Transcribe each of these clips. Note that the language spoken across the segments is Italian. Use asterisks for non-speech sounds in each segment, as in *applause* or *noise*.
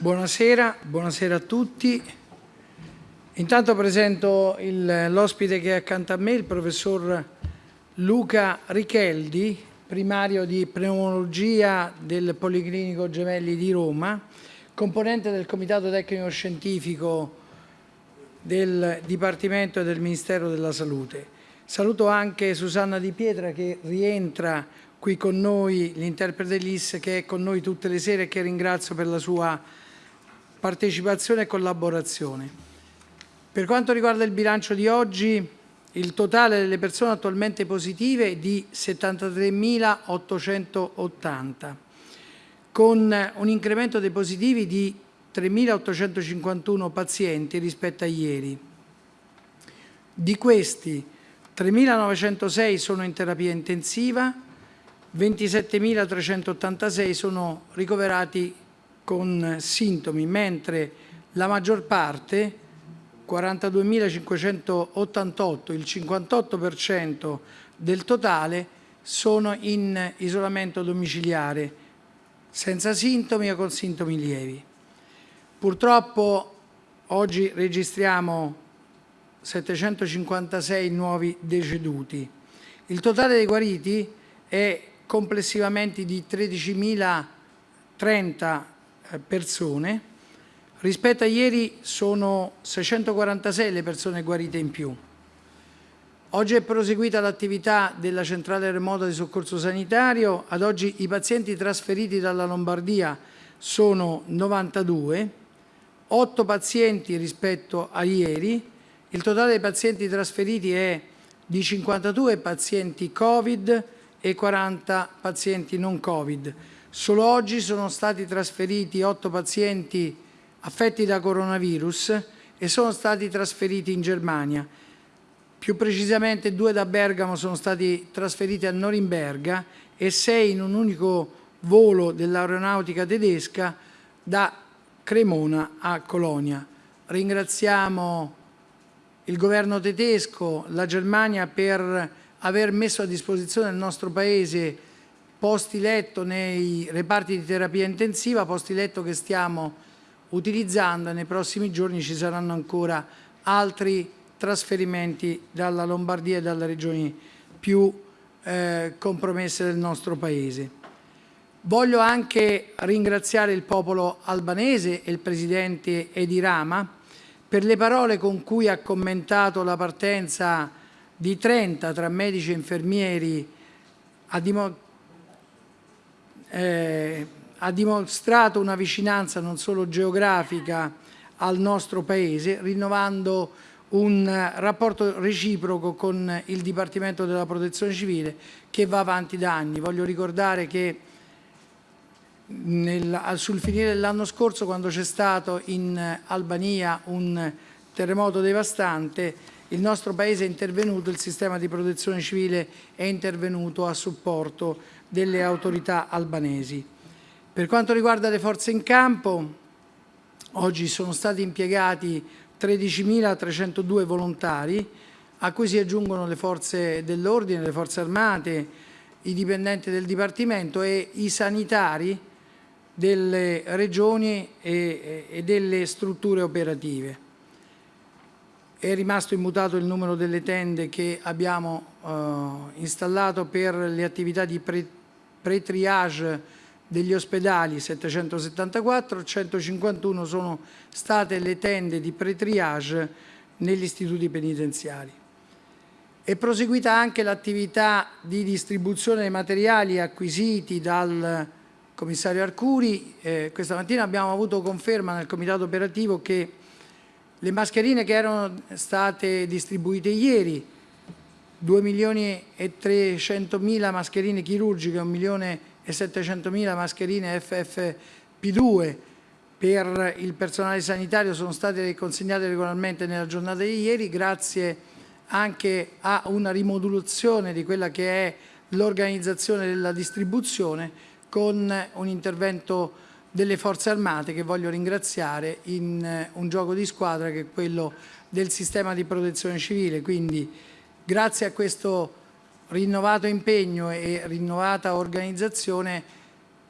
Buonasera, buonasera a tutti. Intanto presento l'ospite che è accanto a me, il professor Luca Richeldi, primario di pneumologia del Policlinico Gemelli di Roma, componente del Comitato Tecnico Scientifico del Dipartimento del Ministero della Salute. Saluto anche Susanna Di Pietra che rientra qui con noi, l'interprete LIS che è con noi tutte le sere e che ringrazio per la sua partecipazione e collaborazione. Per quanto riguarda il bilancio di oggi, il totale delle persone attualmente positive è di 73.880, con un incremento dei positivi di 3.851 pazienti rispetto a ieri. Di questi 3.906 sono in terapia intensiva, 27.386 sono ricoverati con sintomi, mentre la maggior parte, 42.588, il 58% del totale, sono in isolamento domiciliare, senza sintomi o con sintomi lievi. Purtroppo oggi registriamo 756 nuovi deceduti. Il totale dei guariti è complessivamente di 13.030 eh, persone. Rispetto a ieri sono 646 le persone guarite in più. Oggi è proseguita l'attività della centrale remota di soccorso sanitario. Ad oggi i pazienti trasferiti dalla Lombardia sono 92, 8 pazienti rispetto a ieri. Il totale dei pazienti trasferiti è di 52 pazienti Covid e 40 pazienti non Covid. Solo oggi sono stati trasferiti 8 pazienti affetti da coronavirus e sono stati trasferiti in Germania. Più precisamente due da Bergamo sono stati trasferiti a Norimberga e sei in un unico volo dell'aeronautica tedesca da Cremona a Colonia. Ringraziamo il governo tedesco, la Germania per aver messo a disposizione del nostro Paese posti letto nei reparti di terapia intensiva, posti letto che stiamo utilizzando e nei prossimi giorni ci saranno ancora altri trasferimenti dalla Lombardia e dalle regioni più eh, compromesse del nostro Paese. Voglio anche ringraziare il popolo albanese e il Presidente Edi Rama per le parole con cui ha commentato la partenza di 30 tra medici e infermieri a dimostrare eh, ha dimostrato una vicinanza non solo geografica al nostro Paese, rinnovando un rapporto reciproco con il Dipartimento della Protezione Civile che va avanti da anni. Voglio ricordare che nel, sul finire dell'anno scorso, quando c'è stato in Albania un terremoto devastante, il nostro Paese è intervenuto, il sistema di protezione civile è intervenuto a supporto delle autorità albanesi. Per quanto riguarda le forze in campo, oggi sono stati impiegati 13.302 volontari, a cui si aggiungono le forze dell'ordine, le forze armate, i dipendenti del Dipartimento e i sanitari delle regioni e, delle strutture operative. È rimasto immutato il numero delle tende che abbiamo eh, installato per le attività di pre pre-triage degli ospedali 774, 151 sono state le tende di pre-triage negli istituti penitenziari. È proseguita anche l'attività di distribuzione dei materiali acquisiti dal commissario Arcuri. Eh, questa mattina abbiamo avuto conferma nel comitato operativo che le mascherine che erano state distribuite ieri 2 milioni e 300 mila mascherine chirurgiche, 1 milione e 700 mila mascherine FFP2 per il personale sanitario sono state consegnate regolarmente nella giornata di ieri grazie anche a una rimodulazione di quella che è l'organizzazione della distribuzione con un intervento delle forze armate che voglio ringraziare in un gioco di squadra che è quello del sistema di protezione civile. Quindi Grazie a questo rinnovato impegno e rinnovata organizzazione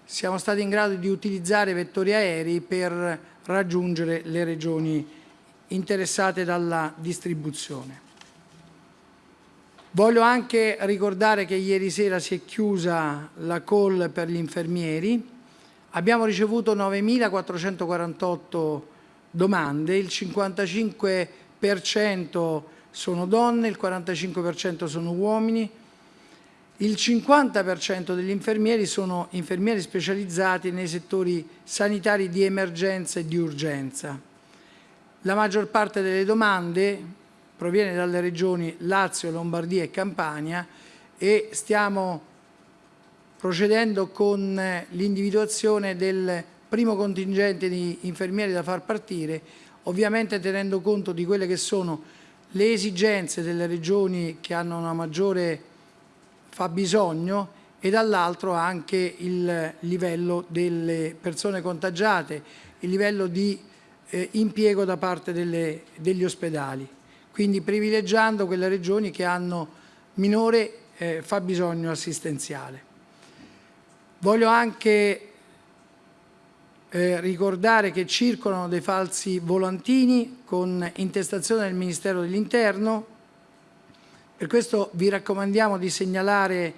siamo stati in grado di utilizzare vettori aerei per raggiungere le regioni interessate dalla distribuzione. Voglio anche ricordare che ieri sera si è chiusa la call per gli infermieri, abbiamo ricevuto 9.448 domande, il 55% sono donne, il 45% sono uomini, il 50% degli infermieri sono infermieri specializzati nei settori sanitari di emergenza e di urgenza. La maggior parte delle domande proviene dalle regioni Lazio, Lombardia e Campania e stiamo procedendo con l'individuazione del primo contingente di infermieri da far partire, ovviamente tenendo conto di quelle che sono le esigenze delle regioni che hanno una maggiore fabbisogno e dall'altro anche il livello delle persone contagiate, il livello di eh, impiego da parte delle, degli ospedali, quindi privilegiando quelle regioni che hanno minore eh, fabbisogno assistenziale. Voglio anche eh, ricordare che circolano dei falsi volantini con intestazione del Ministero dell'Interno, per questo vi raccomandiamo di segnalare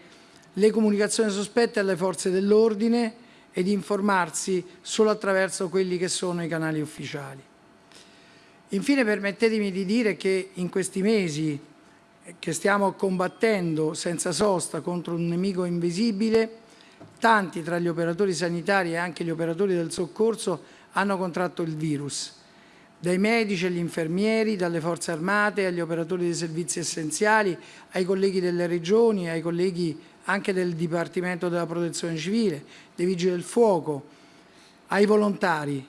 le comunicazioni sospette alle forze dell'ordine e di informarsi solo attraverso quelli che sono i canali ufficiali. Infine permettetemi di dire che in questi mesi che stiamo combattendo senza sosta contro un nemico invisibile, Tanti tra gli operatori sanitari e anche gli operatori del soccorso hanno contratto il virus, dai medici agli infermieri, dalle forze armate agli operatori dei servizi essenziali, ai colleghi delle regioni, ai colleghi anche del Dipartimento della Protezione Civile, dei Vigili del Fuoco, ai volontari.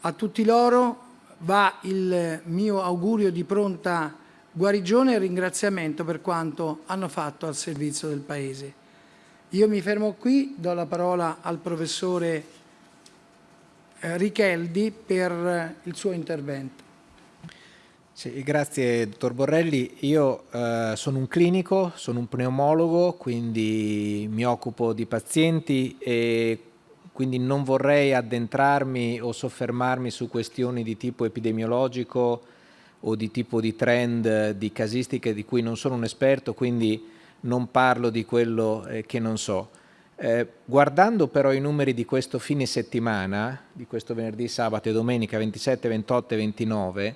A tutti loro va il mio augurio di pronta guarigione e ringraziamento per quanto hanno fatto al servizio del Paese. Io mi fermo qui, do la parola al professore eh, Richeldi per il suo intervento. Sì, grazie dottor Borrelli. Io eh, sono un clinico, sono un pneumologo, quindi mi occupo di pazienti e quindi non vorrei addentrarmi o soffermarmi su questioni di tipo epidemiologico o di tipo di trend, di casistiche di cui non sono un esperto, quindi non parlo di quello eh, che non so. Eh, guardando però i numeri di questo fine settimana, di questo venerdì, sabato e domenica 27, 28 e 29,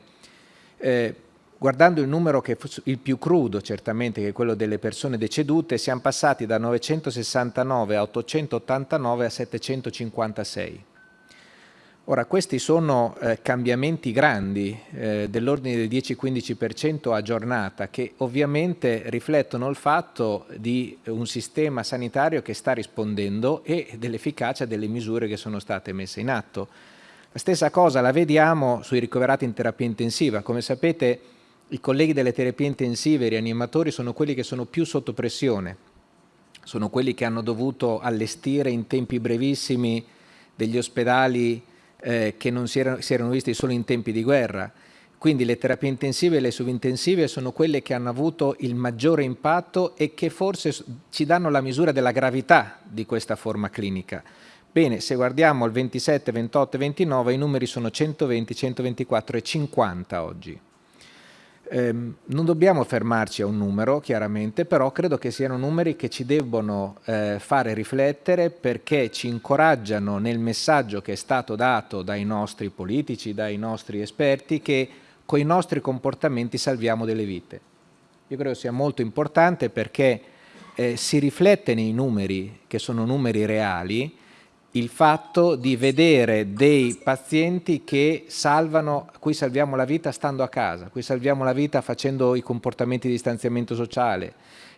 eh, guardando il numero che il più crudo certamente, che è quello delle persone decedute, siamo passati da 969 a 889 a 756. Ora, questi sono eh, cambiamenti grandi eh, dell'ordine del 10-15% a giornata che ovviamente riflettono il fatto di un sistema sanitario che sta rispondendo e dell'efficacia delle misure che sono state messe in atto. La stessa cosa la vediamo sui ricoverati in terapia intensiva. Come sapete i colleghi delle terapie intensive, i rianimatori, sono quelli che sono più sotto pressione, sono quelli che hanno dovuto allestire in tempi brevissimi degli ospedali eh, che non si erano, si erano visti solo in tempi di guerra. Quindi le terapie intensive e le subintensive sono quelle che hanno avuto il maggiore impatto e che forse ci danno la misura della gravità di questa forma clinica. Bene, se guardiamo il 27, 28 e 29 i numeri sono 120, 124 e 50 oggi. Ehm, non dobbiamo fermarci a un numero, chiaramente, però credo che siano numeri che ci debbono eh, fare riflettere perché ci incoraggiano nel messaggio che è stato dato dai nostri politici, dai nostri esperti, che con i nostri comportamenti salviamo delle vite. Io credo sia molto importante perché eh, si riflette nei numeri, che sono numeri reali, il fatto di vedere dei pazienti che salvano, a cui salviamo la vita stando a casa, a cui salviamo la vita facendo i comportamenti di distanziamento sociale,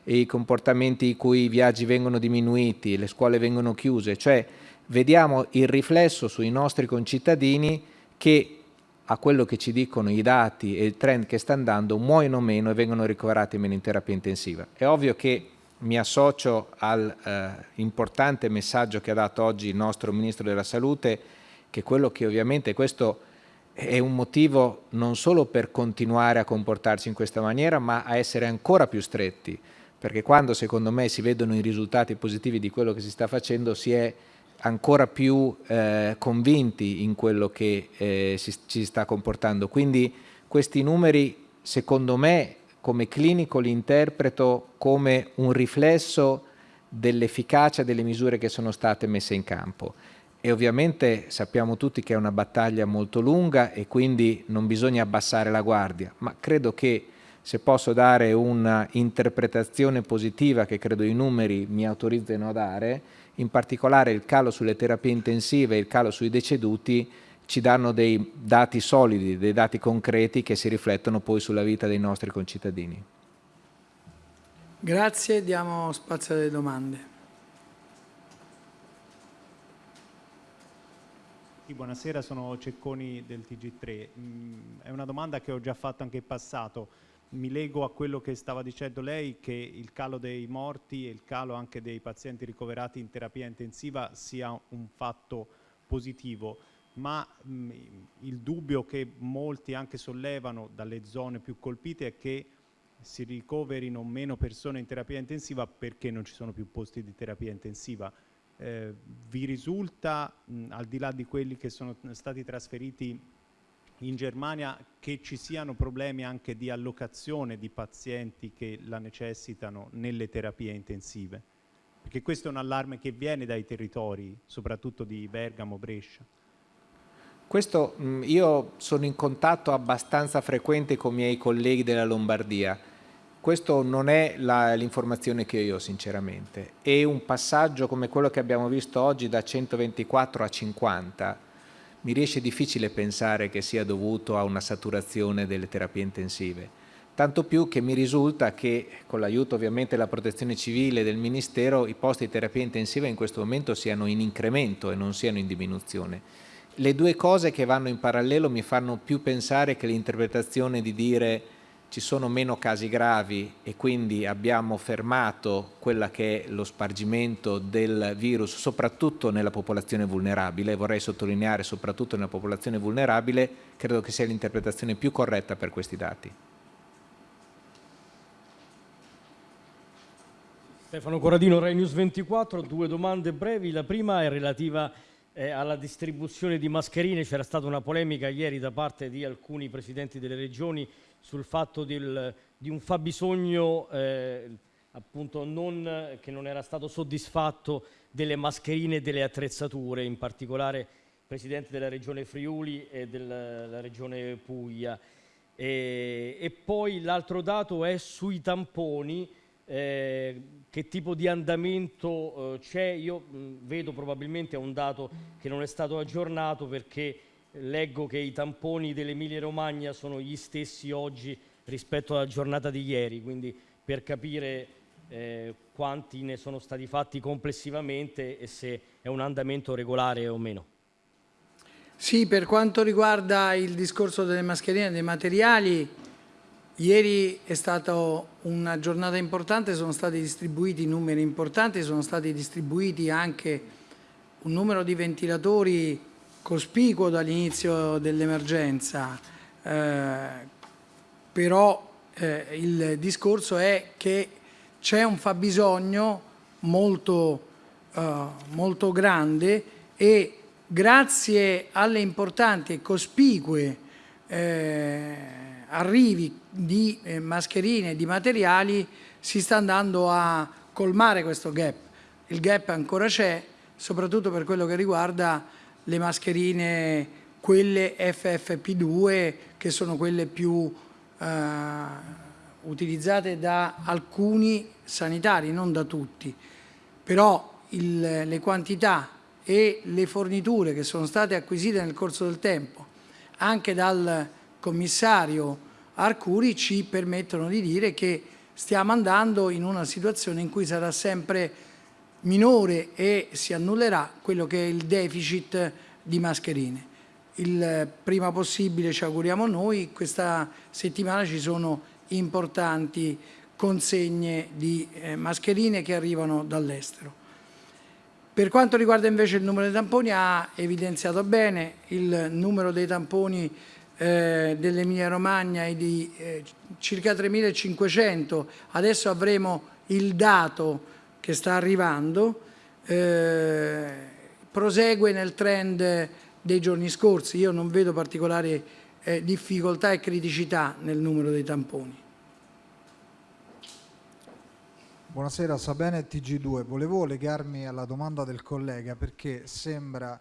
i comportamenti in cui i viaggi vengono diminuiti, le scuole vengono chiuse, cioè vediamo il riflesso sui nostri concittadini che a quello che ci dicono i dati e il trend che sta andando muoiono meno e vengono ricoverati meno in terapia intensiva. È ovvio che mi associo all'importante eh, messaggio che ha dato oggi il nostro Ministro della Salute, che quello che ovviamente questo è un motivo non solo per continuare a comportarci in questa maniera, ma a essere ancora più stretti, perché quando secondo me si vedono i risultati positivi di quello che si sta facendo si è ancora più eh, convinti in quello che eh, si, ci sta comportando. Quindi questi numeri, secondo me, come clinico li interpreto come un riflesso dell'efficacia delle misure che sono state messe in campo. E ovviamente sappiamo tutti che è una battaglia molto lunga e quindi non bisogna abbassare la guardia, ma credo che se posso dare una interpretazione positiva che credo i numeri mi autorizzano a dare, in particolare il calo sulle terapie intensive e il calo sui deceduti ci danno dei dati solidi, dei dati concreti che si riflettono poi sulla vita dei nostri concittadini. Grazie, diamo spazio alle domande. Buonasera, sono Cecconi del TG3. Mm, è una domanda che ho già fatto anche in passato mi lego a quello che stava dicendo lei, che il calo dei morti e il calo anche dei pazienti ricoverati in terapia intensiva sia un fatto positivo, ma mh, il dubbio che molti anche sollevano dalle zone più colpite è che si ricoverino meno persone in terapia intensiva perché non ci sono più posti di terapia intensiva. Eh, vi risulta, mh, al di là di quelli che sono stati trasferiti in Germania che ci siano problemi anche di allocazione di pazienti che la necessitano nelle terapie intensive? Perché questo è un allarme che viene dai territori, soprattutto di Bergamo, Brescia. Questo io sono in contatto abbastanza frequente con i miei colleghi della Lombardia. Questo non è l'informazione che io ho sinceramente. E un passaggio come quello che abbiamo visto oggi da 124 a 50 mi riesce difficile pensare che sia dovuto a una saturazione delle terapie intensive. Tanto più che mi risulta che, con l'aiuto ovviamente della protezione civile e del Ministero, i posti di terapia intensiva in questo momento siano in incremento e non siano in diminuzione. Le due cose che vanno in parallelo mi fanno più pensare che l'interpretazione di dire ci sono meno casi gravi e quindi abbiamo fermato quella che è lo spargimento del virus soprattutto nella popolazione vulnerabile, vorrei sottolineare soprattutto nella popolazione vulnerabile, credo che sia l'interpretazione più corretta per questi dati. Stefano Corradino, Rai News 24, due domande brevi, la prima è relativa eh, alla distribuzione di mascherine, c'era stata una polemica ieri da parte di alcuni presidenti delle regioni sul fatto del, di un fabbisogno eh, appunto non, che non era stato soddisfatto delle mascherine e delle attrezzature, in particolare il Presidente della Regione Friuli e della Regione Puglia. E, e poi l'altro dato è sui tamponi, eh, che tipo di andamento eh, c'è. Io mh, vedo probabilmente un dato che non è stato aggiornato perché leggo che i tamponi dell'Emilia Romagna sono gli stessi oggi rispetto alla giornata di ieri, quindi per capire eh, quanti ne sono stati fatti complessivamente e se è un andamento regolare o meno. Sì, per quanto riguarda il discorso delle mascherine e dei materiali, ieri è stata una giornata importante, sono stati distribuiti numeri importanti, sono stati distribuiti anche un numero di ventilatori cospicuo dall'inizio dell'emergenza, eh, però eh, il discorso è che c'è un fabbisogno molto, eh, molto grande e grazie alle importanti e cospicue eh, arrivi di eh, mascherine di materiali si sta andando a colmare questo gap. Il gap ancora c'è, soprattutto per quello che riguarda le mascherine, quelle FFP2, che sono quelle più eh, utilizzate da alcuni sanitari, non da tutti. Però il, le quantità e le forniture che sono state acquisite nel corso del tempo, anche dal commissario Arcuri, ci permettono di dire che stiamo andando in una situazione in cui sarà sempre minore e si annullerà quello che è il deficit di mascherine. Il prima possibile ci auguriamo noi, questa settimana ci sono importanti consegne di eh, mascherine che arrivano dall'estero. Per quanto riguarda invece il numero dei tamponi ha evidenziato bene il numero dei tamponi eh, dell'Emilia Romagna è di eh, circa 3.500, adesso avremo il dato che sta arrivando, eh, prosegue nel trend dei giorni scorsi. Io non vedo particolari eh, difficoltà e criticità nel numero dei tamponi. Buonasera, Sabene TG2. Volevo legarmi alla domanda del collega perché sembra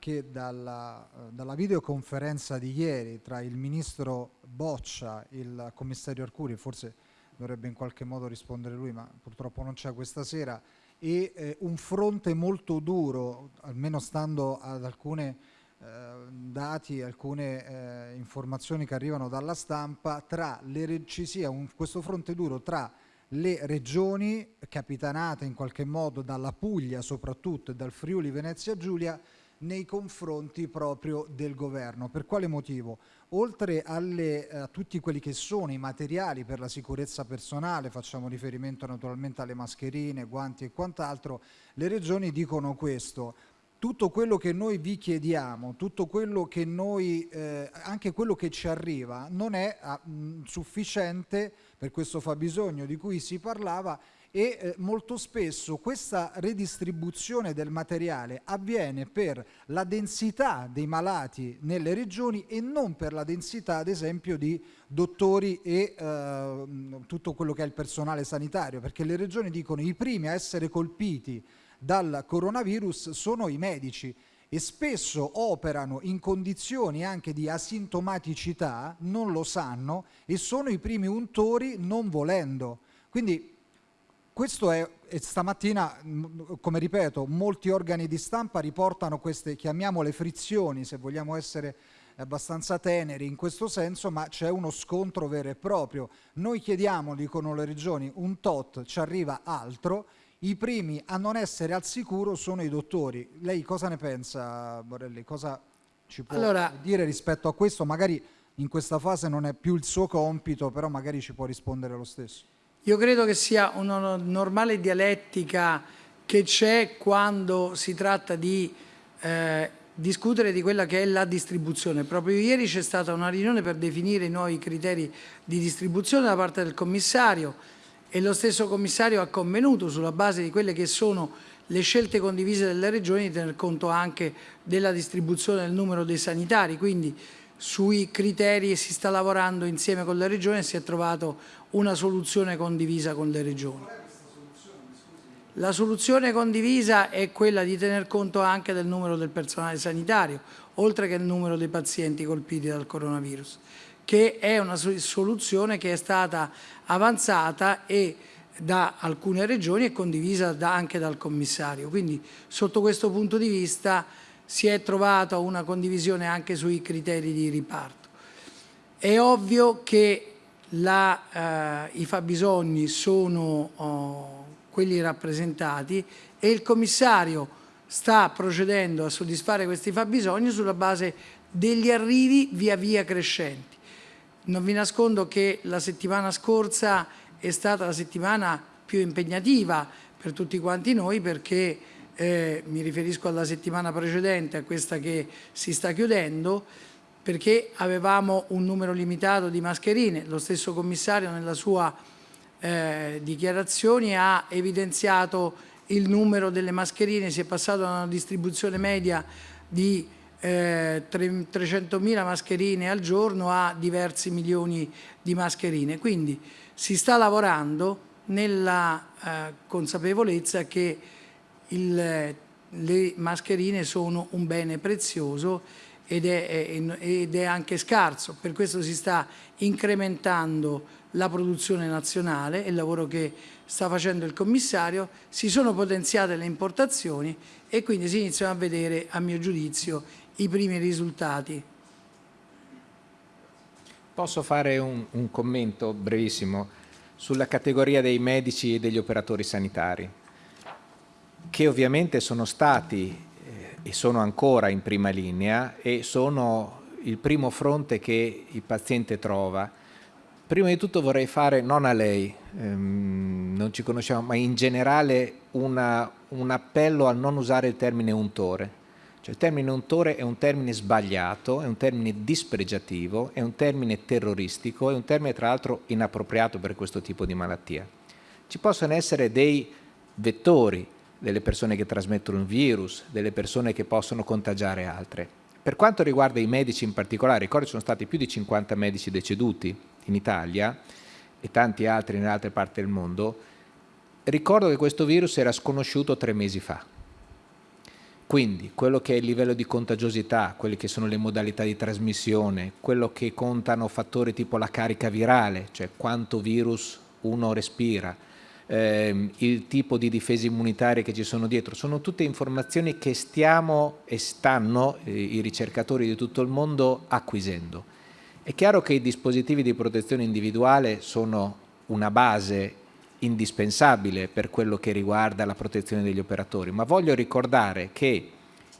che dalla, eh, dalla videoconferenza di ieri tra il ministro Boccia, il commissario Arcuri, forse dovrebbe in qualche modo rispondere lui, ma purtroppo non c'è questa sera, e eh, un fronte molto duro, almeno stando ad alcuni eh, dati, alcune eh, informazioni che arrivano dalla stampa, le, ci sia un, questo fronte duro tra le regioni capitanate in qualche modo dalla Puglia soprattutto e dal Friuli Venezia Giulia nei confronti proprio del governo. Per quale motivo? Oltre alle, a tutti quelli che sono i materiali per la sicurezza personale, facciamo riferimento naturalmente alle mascherine, guanti e quant'altro, le regioni dicono questo, tutto quello che noi vi chiediamo, tutto quello che noi, eh, anche quello che ci arriva, non è ah, mh, sufficiente per questo fabbisogno di cui si parlava e eh, molto spesso questa redistribuzione del materiale avviene per la densità dei malati nelle regioni e non per la densità ad esempio di dottori e eh, tutto quello che è il personale sanitario perché le regioni dicono i primi a essere colpiti dal coronavirus sono i medici e spesso operano in condizioni anche di asintomaticità, non lo sanno e sono i primi untori non volendo. Quindi questo è, e stamattina, come ripeto, molti organi di stampa riportano queste, chiamiamole frizioni, se vogliamo essere abbastanza teneri in questo senso, ma c'è uno scontro vero e proprio. Noi chiediamo, dicono le regioni, un tot, ci arriva altro, i primi a non essere al sicuro sono i dottori. Lei cosa ne pensa, Borelli? Cosa ci può allora, dire rispetto a questo? Magari in questa fase non è più il suo compito, però magari ci può rispondere lo stesso. Io credo che sia una normale dialettica che c'è quando si tratta di eh, discutere di quella che è la distribuzione. Proprio ieri c'è stata una riunione per definire i nuovi criteri di distribuzione da parte del commissario e lo stesso commissario ha convenuto sulla base di quelle che sono le scelte condivise delle regioni di tener conto anche della distribuzione del numero dei sanitari, quindi sui criteri si sta lavorando insieme con le regioni e si è trovato una soluzione condivisa con le regioni. La soluzione condivisa è quella di tener conto anche del numero del personale sanitario, oltre che il numero dei pazienti colpiti dal coronavirus che è una soluzione che è stata avanzata e da alcune regioni e condivisa anche dal commissario. Quindi sotto questo punto di vista si è trovata una condivisione anche sui criteri di riparto. È ovvio che la, eh, i fabbisogni sono oh, quelli rappresentati e il commissario sta procedendo a soddisfare questi fabbisogni sulla base degli arrivi via via crescenti. Non vi nascondo che la settimana scorsa è stata la settimana più impegnativa per tutti quanti noi perché eh, mi riferisco alla settimana precedente, a questa che si sta chiudendo, perché avevamo un numero limitato di mascherine. Lo stesso commissario nella sua eh, dichiarazioni ha evidenziato il numero delle mascherine, si è passato da una distribuzione media di eh, 300.000 mascherine al giorno a diversi milioni di mascherine. Quindi si sta lavorando nella eh, consapevolezza che il, le mascherine sono un bene prezioso ed è, ed è anche scarso, per questo si sta incrementando la produzione nazionale, il lavoro che sta facendo il commissario, si sono potenziate le importazioni e quindi si iniziano a vedere, a mio giudizio, i primi risultati. Posso fare un, un commento brevissimo sulla categoria dei medici e degli operatori sanitari, che ovviamente sono stati eh, e sono ancora in prima linea e sono il primo fronte che il paziente trova. Prima di tutto vorrei fare, non a lei, ehm, non ci conosciamo, ma in generale una, un appello a non usare il termine untore cioè, il termine untore è un termine sbagliato, è un termine dispregiativo, è un termine terroristico, è un termine tra l'altro inappropriato per questo tipo di malattia. Ci possono essere dei vettori delle persone che trasmettono un virus, delle persone che possono contagiare altre. Per quanto riguarda i medici in particolare, ricordo ci sono stati più di 50 medici deceduti in Italia e tanti altri in altre parti del mondo, ricordo che questo virus era sconosciuto tre mesi fa. Quindi quello che è il livello di contagiosità, quelle che sono le modalità di trasmissione, quello che contano fattori tipo la carica virale, cioè quanto virus uno respira, ehm, il tipo di difese immunitarie che ci sono dietro, sono tutte informazioni che stiamo e stanno eh, i ricercatori di tutto il mondo acquisendo. È chiaro che i dispositivi di protezione individuale sono una base indispensabile per quello che riguarda la protezione degli operatori, ma voglio ricordare che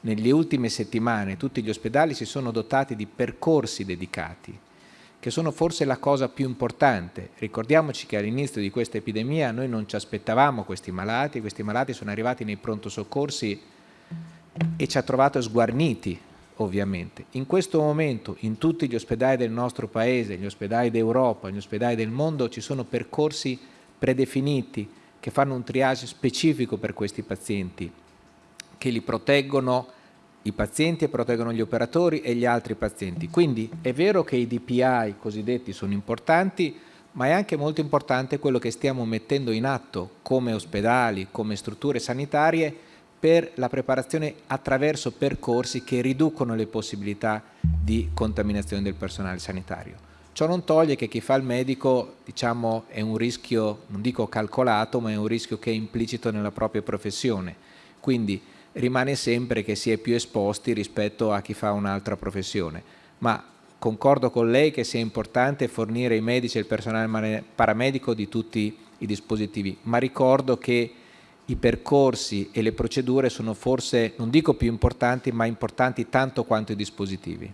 nelle ultime settimane tutti gli ospedali si sono dotati di percorsi dedicati, che sono forse la cosa più importante. Ricordiamoci che all'inizio di questa epidemia noi non ci aspettavamo questi malati, questi malati sono arrivati nei pronto soccorsi e ci ha trovato sguarniti ovviamente. In questo momento in tutti gli ospedali del nostro paese, gli ospedali d'Europa, gli ospedali del mondo ci sono percorsi predefiniti che fanno un triage specifico per questi pazienti, che li proteggono i pazienti e proteggono gli operatori e gli altri pazienti. Quindi è vero che i DPI cosiddetti sono importanti, ma è anche molto importante quello che stiamo mettendo in atto come ospedali, come strutture sanitarie per la preparazione attraverso percorsi che riducono le possibilità di contaminazione del personale sanitario. Ciò non toglie che chi fa il medico diciamo, è un rischio, non dico calcolato, ma è un rischio che è implicito nella propria professione. Quindi rimane sempre che si è più esposti rispetto a chi fa un'altra professione. Ma concordo con lei che sia importante fornire ai medici e il personale paramedico di tutti i dispositivi, ma ricordo che i percorsi e le procedure sono forse, non dico più importanti, ma importanti tanto quanto i dispositivi.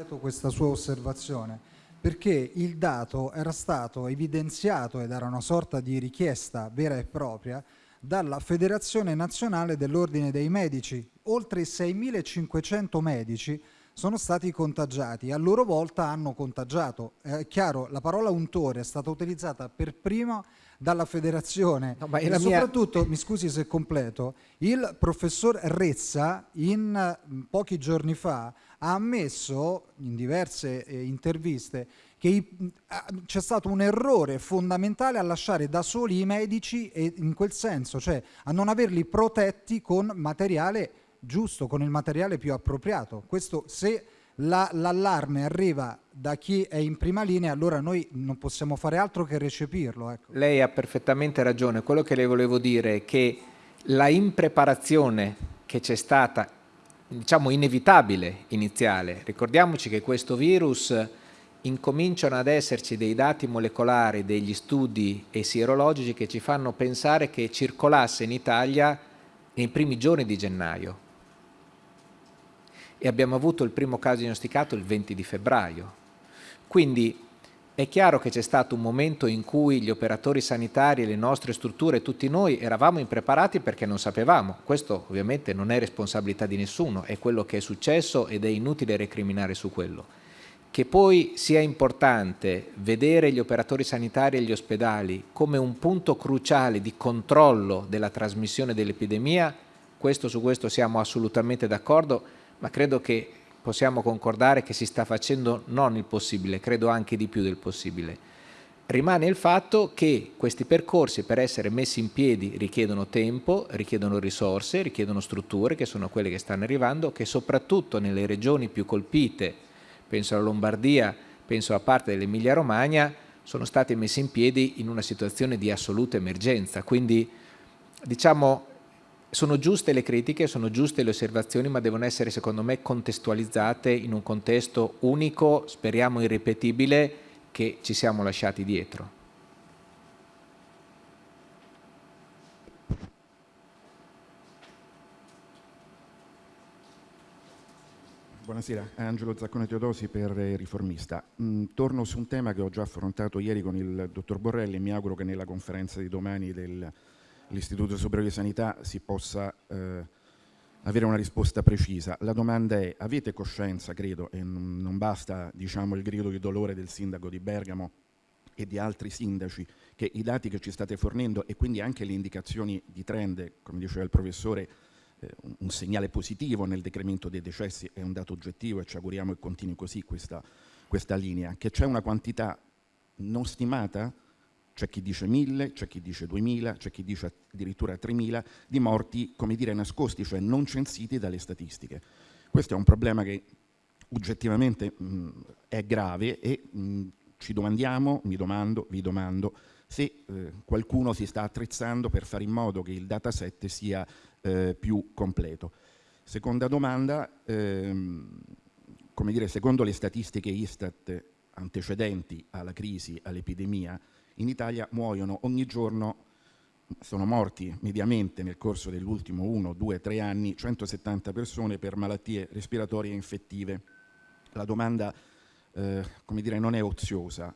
completo questa sua osservazione perché il dato era stato evidenziato ed era una sorta di richiesta vera e propria dalla Federazione Nazionale dell'Ordine dei Medici. Oltre 6.500 medici sono stati contagiati, a loro volta hanno contagiato. È chiaro, la parola untore è stata utilizzata per prima dalla federazione no, e soprattutto, mia... mi scusi se completo, il professor Rezza in pochi giorni fa ha ammesso in diverse eh, interviste che c'è stato un errore fondamentale a lasciare da soli i medici e in quel senso, cioè a non averli protetti con materiale giusto, con il materiale più appropriato. Questo se l'allarme la, arriva da chi è in prima linea, allora noi non possiamo fare altro che recepirlo. Ecco. Lei ha perfettamente ragione. Quello che le volevo dire è che la impreparazione che c'è stata, diciamo inevitabile iniziale, ricordiamoci che questo virus incominciano ad esserci dei dati molecolari, degli studi e sierologici che ci fanno pensare che circolasse in Italia nei primi giorni di gennaio e abbiamo avuto il primo caso diagnosticato il 20 di febbraio. Quindi è chiaro che c'è stato un momento in cui gli operatori sanitari, le nostre strutture, tutti noi eravamo impreparati perché non sapevamo. Questo ovviamente non è responsabilità di nessuno, è quello che è successo ed è inutile recriminare su quello. Che poi sia importante vedere gli operatori sanitari e gli ospedali come un punto cruciale di controllo della trasmissione dell'epidemia, questo su questo siamo assolutamente d'accordo, ma credo che possiamo concordare che si sta facendo non il possibile, credo anche di più del possibile. Rimane il fatto che questi percorsi per essere messi in piedi richiedono tempo, richiedono risorse, richiedono strutture che sono quelle che stanno arrivando, che soprattutto nelle regioni più colpite, penso alla Lombardia, penso a parte dell'Emilia Romagna, sono stati messi in piedi in una situazione di assoluta emergenza. Quindi diciamo sono giuste le critiche, sono giuste le osservazioni, ma devono essere secondo me contestualizzate in un contesto unico, speriamo irripetibile, che ci siamo lasciati dietro. Buonasera, Angelo Zaccone Teodosi per Riformista. Mm, torno su un tema che ho già affrontato ieri con il dottor Borrelli e mi auguro che nella conferenza di domani del l'Istituto Superiore di Sanità si possa eh, avere una risposta precisa. La domanda è, avete coscienza, credo, e non basta diciamo, il grido di dolore del sindaco di Bergamo e di altri sindaci che i dati che ci state fornendo e quindi anche le indicazioni di trend, come diceva il professore, un segnale positivo nel decremento dei decessi è un dato oggettivo e ci auguriamo che continui così questa, questa linea, che c'è una quantità non stimata, c'è chi dice 1000, c'è chi dice 2000, c'è chi dice addirittura 3000 di morti, come dire, nascosti, cioè non censiti dalle statistiche. Questo è un problema che oggettivamente mh, è grave e mh, ci domandiamo, mi domando, vi domando, se eh, qualcuno si sta attrezzando per fare in modo che il dataset sia eh, più completo. Seconda domanda, ehm, come dire, secondo le statistiche Istat antecedenti alla crisi, all'epidemia, in Italia muoiono ogni giorno, sono morti mediamente nel corso dell'ultimo 1, 2, 3 anni 170 persone per malattie respiratorie infettive. La domanda, eh, come dire, non è oziosa.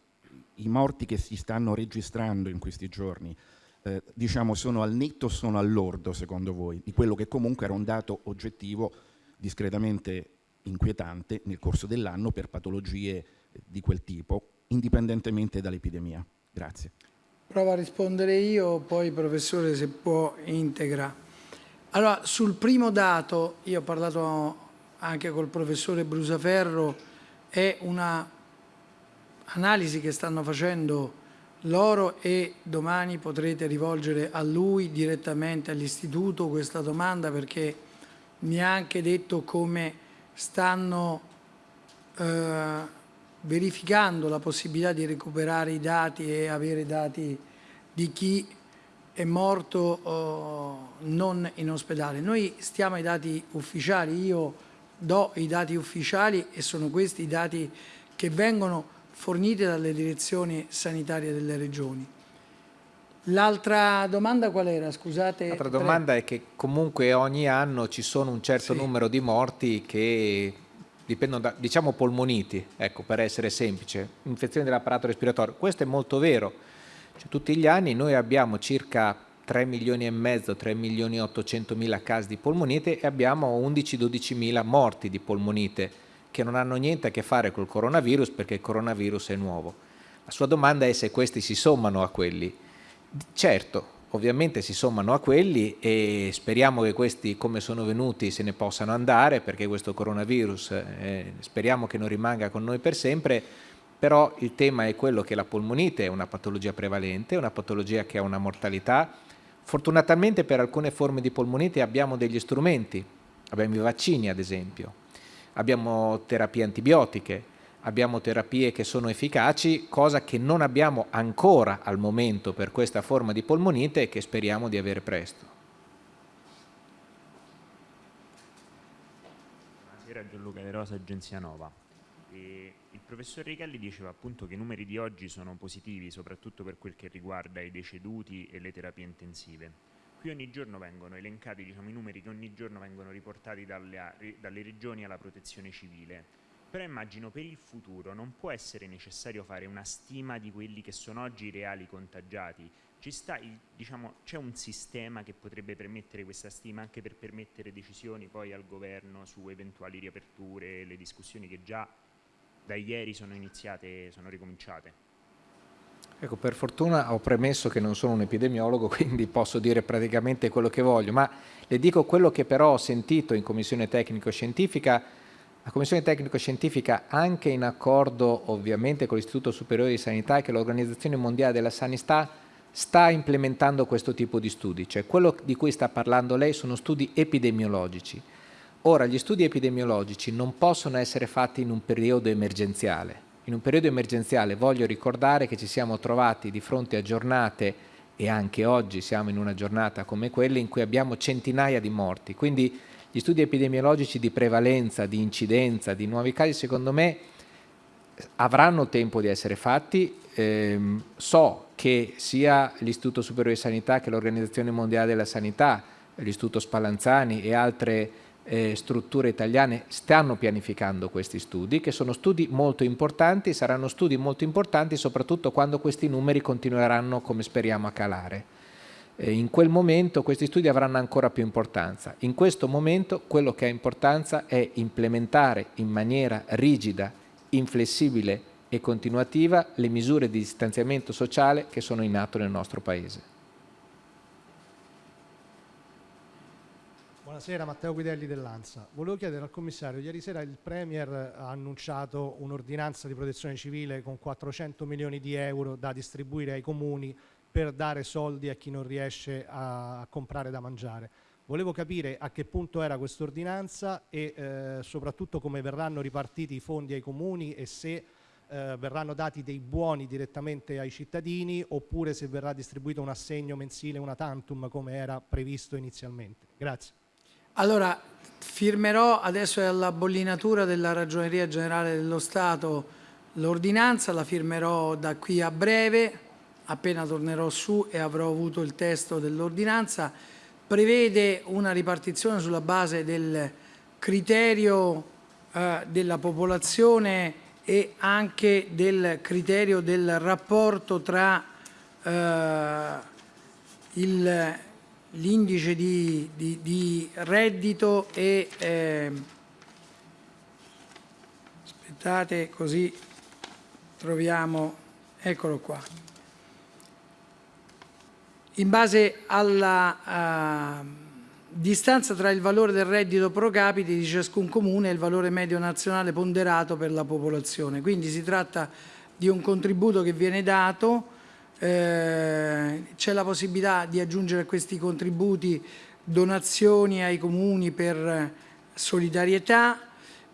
I morti che si stanno registrando in questi giorni, eh, diciamo, sono al netto o sono all'ordo, secondo voi, di quello che comunque era un dato oggettivo discretamente inquietante nel corso dell'anno per patologie di quel tipo, indipendentemente dall'epidemia. Grazie. Provo a rispondere io, poi professore se può integra. Allora, sul primo dato, io ho parlato anche col professore Brusaferro, è una analisi che stanno facendo loro e domani potrete rivolgere a lui direttamente all'istituto questa domanda perché mi ha anche detto come stanno eh, verificando la possibilità di recuperare i dati e avere dati di chi è morto eh, non in ospedale. Noi stiamo ai dati ufficiali, io do i dati ufficiali e sono questi i dati che vengono forniti dalle direzioni sanitarie delle regioni. L'altra domanda qual era? Scusate. L'altra domanda è che comunque ogni anno ci sono un certo Sì. numero di morti che dipendono da, diciamo polmoniti, ecco, per essere semplice, infezioni dell'apparato respiratorio. Questo è molto vero. Cioè, tutti gli anni noi abbiamo circa 3 milioni e mezzo, 3 milioni e 800 mila casi di polmonite e abbiamo 11-12 mila morti di polmonite che non hanno niente a che fare col coronavirus perché il coronavirus è nuovo. La sua domanda è se questi si sommano a quelli. Certo, ovviamente si sommano a quelli e speriamo che questi come sono venuti se ne possano andare perché questo coronavirus eh, speriamo che non rimanga con noi per sempre, però il tema è quello che la polmonite è una patologia prevalente, una patologia che ha una mortalità. Fortunatamente per alcune forme di polmonite abbiamo degli strumenti, abbiamo i vaccini ad esempio, abbiamo terapie antibiotiche, abbiamo terapie che sono efficaci, cosa che non abbiamo ancora al momento per questa forma di polmonite e che speriamo di avere presto. Buonasera Gianluca De Rosa, Agenzia Nova. E il professor Richelli diceva appunto che i numeri di oggi sono positivi, soprattutto per quel che riguarda i deceduti e le terapie intensive. Qui ogni giorno vengono elencati diciamo, i numeri che ogni giorno vengono riportati dalle, dalle regioni alla protezione civile. Però immagino per il futuro non può essere necessario fare una stima di quelli che sono oggi i reali contagiati. Diciamo, c'è un sistema che potrebbe permettere questa stima anche per permettere decisioni poi al governo su eventuali riaperture, le discussioni che già da ieri sono iniziate, sono ricominciate. Ecco, per fortuna ho premesso che non sono un epidemiologo, *laughs* quindi posso dire praticamente quello che voglio, ma le dico quello che però ho sentito in commissione tecnico-scientifica. La commissione tecnico-scientifica, anche in accordo ovviamente con l'Istituto Superiore di Sanità e che l'Organizzazione Mondiale della Sanità, sta implementando questo tipo di studi, cioè quello di cui sta parlando lei sono studi epidemiologici. Ora, gli studi epidemiologici non possono essere fatti in un periodo emergenziale. In un periodo emergenziale voglio ricordare che ci siamo trovati di fronte a giornate e anche oggi siamo in una giornata come quella in cui abbiamo centinaia di morti. Quindi gli studi epidemiologici di prevalenza, di incidenza, di nuovi casi, secondo me avranno tempo di essere fatti. Ehm, so che sia l'Istituto Superiore di Sanità che l'Organizzazione Mondiale della Sanità, l'Istituto Spallanzani e altre eh, strutture italiane stanno pianificando questi studi, che sono studi molto importanti, saranno studi molto importanti soprattutto quando questi numeri continueranno, come speriamo, a calare. Eh, in quel momento questi studi avranno ancora più importanza. In questo momento quello che ha importanza è implementare in maniera rigida, inflessibile e continuativa le misure di distanziamento sociale che sono in atto nel nostro Paese. Buonasera, Matteo Guidelli dell'ANSA. Volevo chiedere al commissario, ieri sera il Premier ha annunciato un'ordinanza di protezione civile con 400 milioni di euro da distribuire ai comuni per dare soldi a chi non riesce a comprare da mangiare. Volevo capire a che punto era questa ordinanza e eh, soprattutto come verranno ripartiti i fondi ai comuni e se eh, verranno dati dei buoni direttamente ai cittadini oppure se verrà distribuito un assegno mensile, una tantum come era previsto inizialmente. Grazie. Allora, firmerò adesso è alla bollinatura della Ragioneria Generale dello Stato l'ordinanza, la firmerò da qui a breve, appena tornerò su e avrò avuto il testo dell'ordinanza, prevede una ripartizione sulla base del criterio eh, della popolazione e anche del criterio del rapporto tra eh, il l'indice di, di, di, reddito e eh, aspettate così troviamo eccolo qua. In base alla uh, distanza tra il valore del reddito pro capite di ciascun comune e il valore medio nazionale ponderato per la popolazione. Quindi si tratta di un contributo che viene dato eh, c'è la possibilità di aggiungere a questi contributi donazioni ai comuni per solidarietà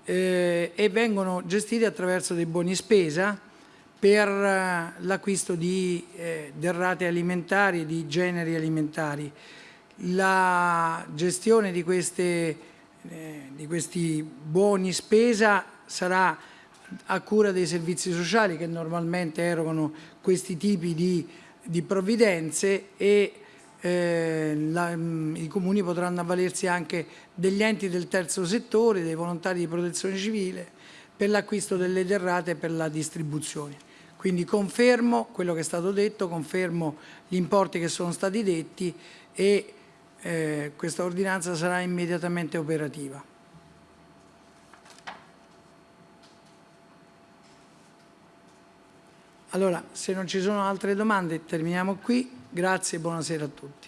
eh, e vengono gestiti attraverso dei buoni spesa per eh, l'acquisto di eh, derrate alimentari e di generi alimentari. La gestione di, queste, eh, di questi buoni spesa sarà a cura dei servizi sociali che normalmente erogano questi tipi di, di provvidenze e eh, la, mh, i comuni potranno avvalersi anche degli enti del terzo settore, dei volontari di protezione civile per l'acquisto delle derrate e per la distribuzione. Quindi confermo quello che è stato detto, confermo gli importi che sono stati detti e eh, questa ordinanza sarà immediatamente operativa. Allora, se non ci sono altre domande, terminiamo qui. Grazie e buonasera a tutti.